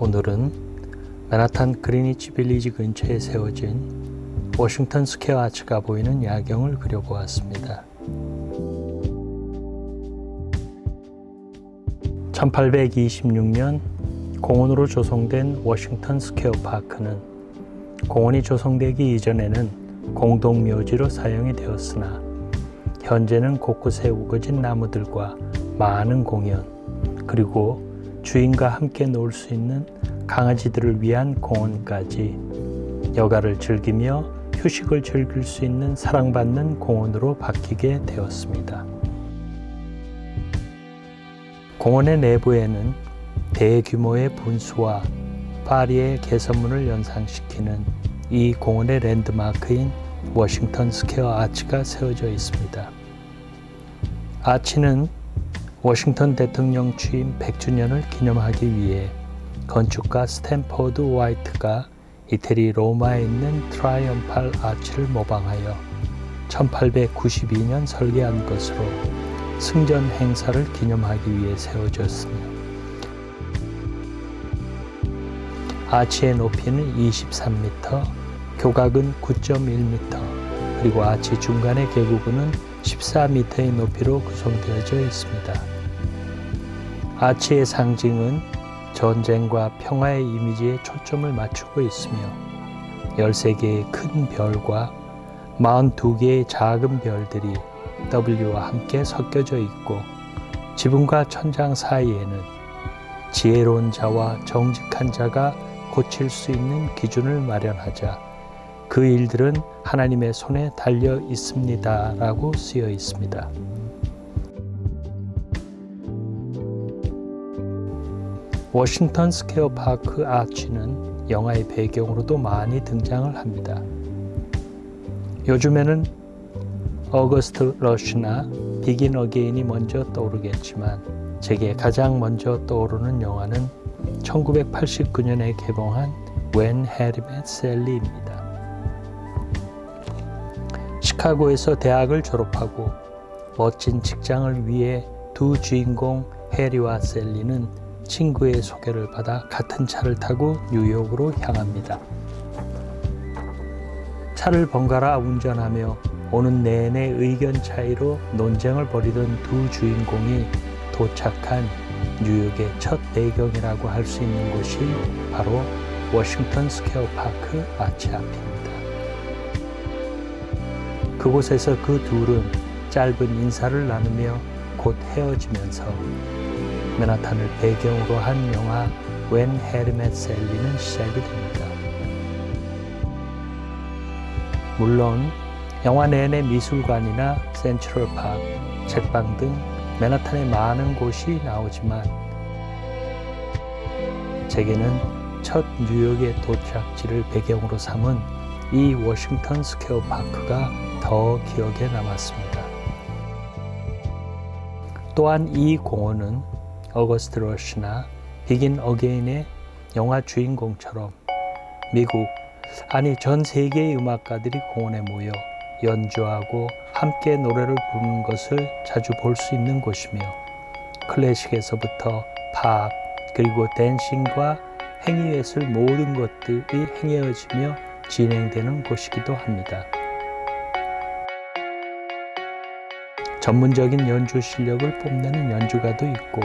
오늘은 맨하탄 그리니치 빌리지 근처에 세워진 워싱턴 스퀘어 아치가 보이는 야경을 그려보았습니다. 1826년 공원으로 조성된 워싱턴 스퀘어 파크는 공원이 조성되기 이전에는 공동묘지로 사용이 되었으나 현재는 곳곳에 우거진 나무들과 많은 공연 그리고 주인과 함께 놀 수 있는 강아지들을 위한 공원까지 여가를 즐기며 휴식을 즐길 수 있는 사랑받는 공원으로 바뀌게 되었습니다. 공원의 내부에는 대규모의 분수와 파리의 개선문을 연상시키는 이 공원의 랜드마크인 워싱턴 스퀘어 아치가 세워져 있습니다. 아치는 워싱턴 대통령 취임 100주년을 기념하기 위해 건축가 스탠포드 화이트가 이태리 로마에 있는 Triumphal 아치를 모방하여 1892년 설계한 것으로 승전 행사를 기념하기 위해 세워졌으며 아치의 높이는 23m, 교각은 9.1m, 그리고 아치 중간의 개구부는 14m의 높이로 구성되어져 있습니다. 아치의 상징은 전쟁과 평화의 이미지에 초점을 맞추고 있으며 13개의 큰 별과 42개의 작은 별들이 W와 함께 섞여져 있고 지붕과 천장 사이에는 지혜로운 자와 정직한 자가 고칠 수 있는 기준을 마련하자 그 일들은 하나님의 손에 달려 있습니다. 라고 쓰여 있습니다. 워싱턴 스퀘어 파크 아치는 영화의 배경으로도 많이 등장을 합니다. 요즘에는 어거스트 러쉬나 비긴 어게인이 먼저 떠오르겠지만 제게 가장 먼저 떠오르는 영화는 1989년에 개봉한 웬 해리 맷 셀리입니다. 시카고에서 대학을 졸업하고 멋진 직장을 위해 두 주인공 해리와 셀리는 친구의 소개를 받아 같은 차를 타고 뉴욕으로 향합니다. 차를 번갈아 운전하며 오는 내내 의견 차이로 논쟁을 벌이던 두 주인공이 도착한 뉴욕의 첫 배경이라고 할 수 있는 곳이 바로 워싱턴 스퀘어 파크 아치 앞입니다. 그곳에서 그 둘은 짧은 인사를 나누며 곧 헤어지면서 맨하탄을 배경으로 한 영화 When Harry Met Sally는 시작이 됩니다. 물론 영화 내내 미술관이나 센트럴 파크, 책방 등 맨하탄의 많은 곳이 나오지만 제게는 첫 뉴욕의 도착지를 배경으로 삼은 이 워싱턴 스퀘어 파크가 더 기억에 남았습니다. 또한 이 공원은 어거스트 러시나 비긴 어게인의 영화 주인공처럼 미국 아니 전 세계의 음악가들이 공원에 모여 연주하고 함께 노래를 부르는 것을 자주 볼 수 있는 곳이며 클래식에서부터 팝 그리고 댄싱과 행위예술 모든 것들이 행해지며 진행되는 곳이기도 합니다. 전문적인 연주 실력을 뽐내는 연주가도 있고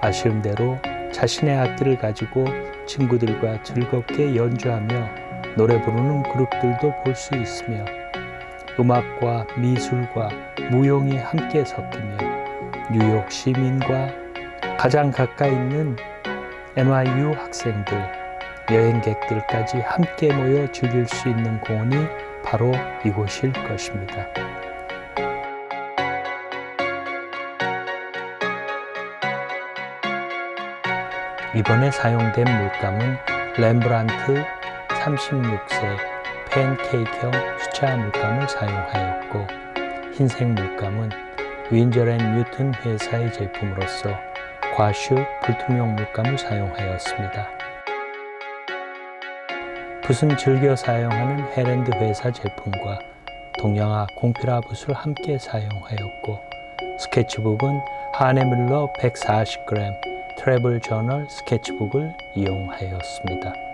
아쉬운 대로 자신의 악기를 가지고 친구들과 즐겁게 연주하며 노래 부르는 그룹들도 볼 수 있으며 음악과 미술과 무용이 함께 섞이며 뉴욕 시민과 가장 가까이 있는 NYU 학생들, 여행객들까지 함께 모여 즐길 수 있는 공원이 바로 이곳일 것입니다. 이번에 사용된 물감은 렘브란트 36세 팬케이크형 수채화 물감을 사용하였고 흰색 물감은 윈저앤 뉴튼 회사의 제품으로서 과슈 불투명 물감을 사용하였습니다. 붓은 즐겨 사용하는 헤랜드 회사 제품과 동양화 공필화 붓을 함께 사용하였고 스케치북은 하네뮬러 140g 트래블 저널 스케치북을 이용하였습니다.